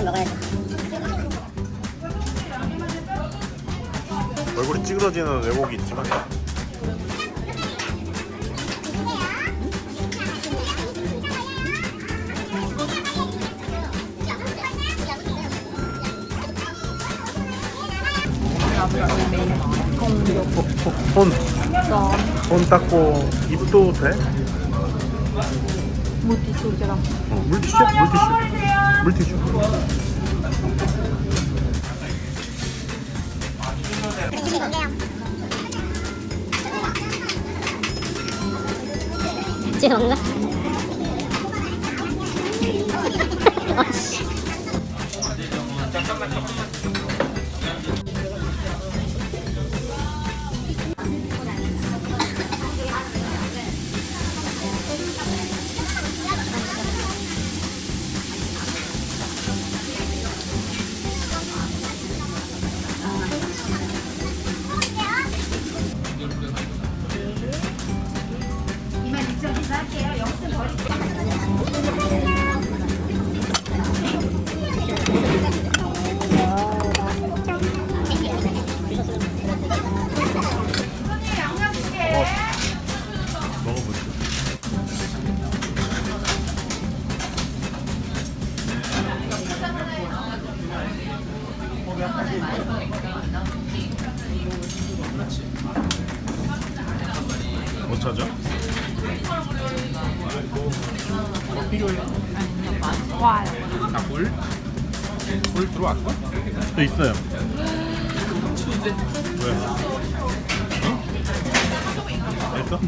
좀 먹어야지. 얼굴이 찌그러지는 왜곡이 있지만 손, 손 닦고 입도 돼? 물티슈처럼 어, 물티슈? 물티슈 물티슈 뭔가? 아씨. 먹어보자 물? 물 들어왔어? 또 있어요 왜? 응? 됐어?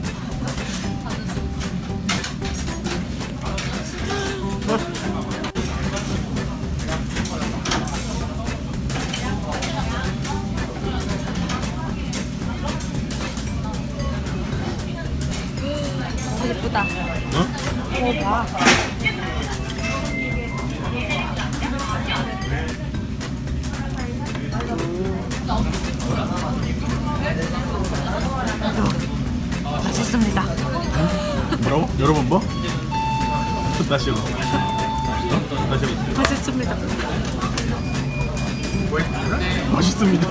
예쁘다 응? 봐 여러 번 뭐? 다시 해봐 어? 다시 해봐 맛있습니다 맛있습니다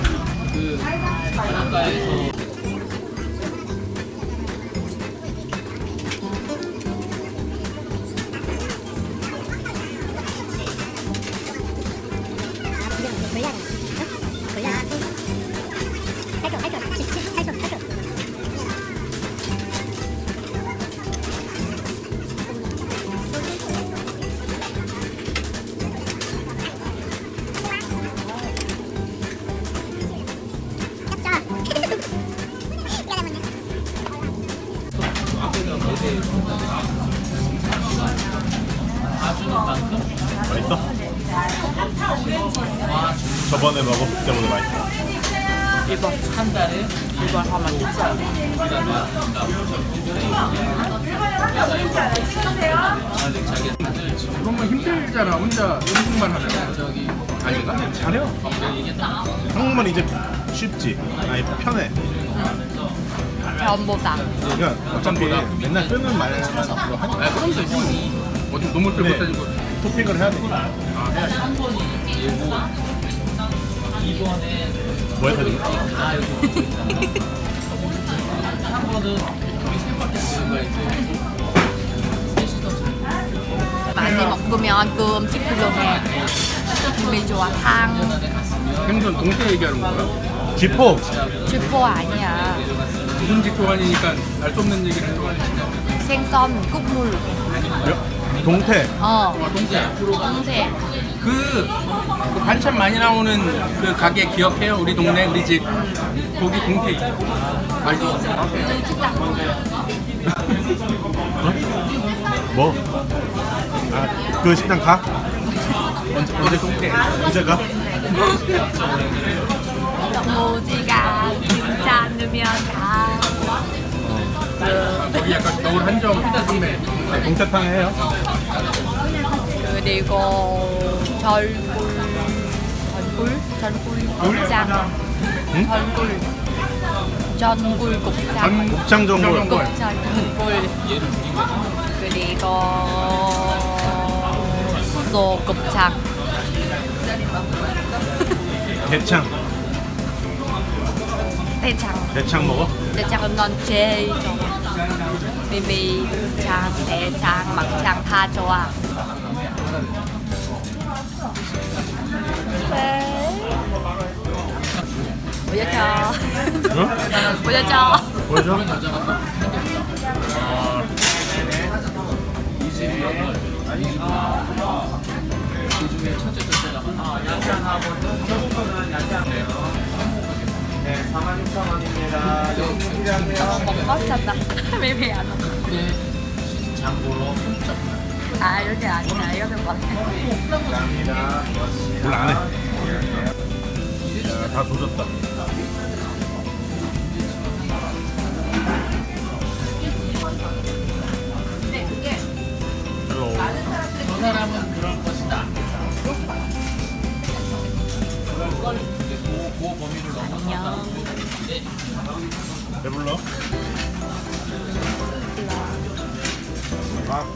맛있어? 저번에 먹었을 때보다 맛있어 이번 한 달에 이번 하면 진짜 그런 건 힘들잖아. 혼자 음식만 하면. 저기 아닌가? 잘해요 한국말 이제 쉽지 아니 편해 전보다 그러니까 어차피 맨날 쓰는 말만 앞으로 하니까 아, 그럼 되지. 뭐. 어디 네. 못하는 거. 토핑을 해야 되니까 뭐야 사진? 많이 먹으면 그 음식 필요해 기분이 좋아 탕 생선 동태 얘기하는 거야? 지포! 주포 아니야 무슨 직종아니니까 알 수 없는 얘기를 거야. 생선 국물 여- 동태 어 아, 동태. 동태 그, 그 반찬 많이 나오는 그 가게 기억해요? 우리 동네 우리 집 거기 동태 있어. 맛있어. 뭐? 아 그 식당 가? 언제 언제 동태? 언제 가? 무지가 괜찮으면 가 거기 약간 겨울 한정 동네. 동태탕 해요? 그리고 절굴 절굴 절굴 곱창. 응? 절굴 전굴 곱창. 곱창 전골. 곱창 전골. 그리고 소 곱창. 대창. 대창. 대창 먹어? 대창은 넌 제일 좋아 창 대창 막창 다 좋아 보여줘 응? 보여줘 보여줘? 먹 고 싶다. 비비 안 먹어 아 이렇게 아니야. 이렇게 먹어 별로 안해. 다 조졌다 선물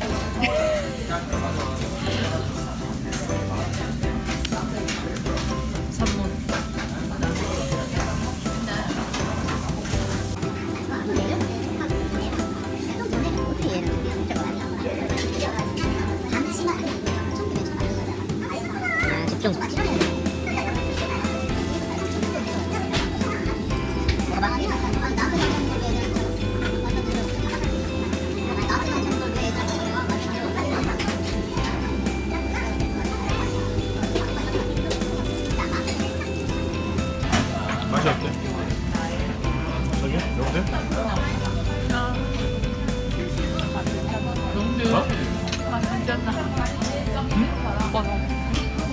아, 집중.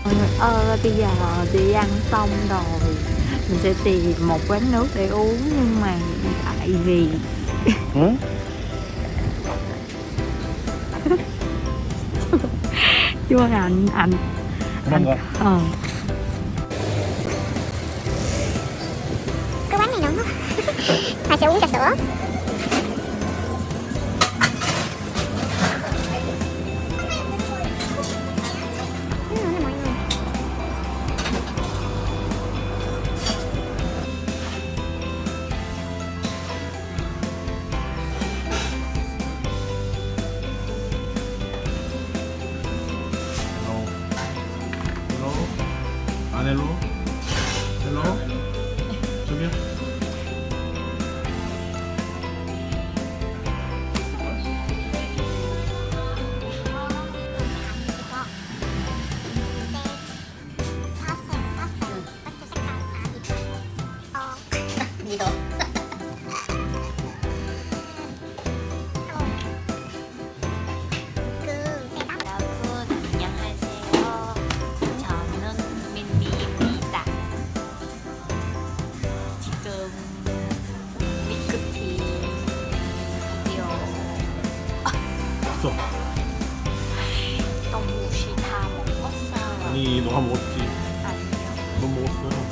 mọi người ơi bây giờ đi ăn xong rồi. Mình sẽ tìm một quán nước để uống nhưng mà tại vì ừ? chú anh? Anh. Ảnh ảnh ờ. Cái bánh này nóng quá. Phải sẽ uống trà sữa? 아니 너가 먹었지 아니요, 너 먹었어 아니요.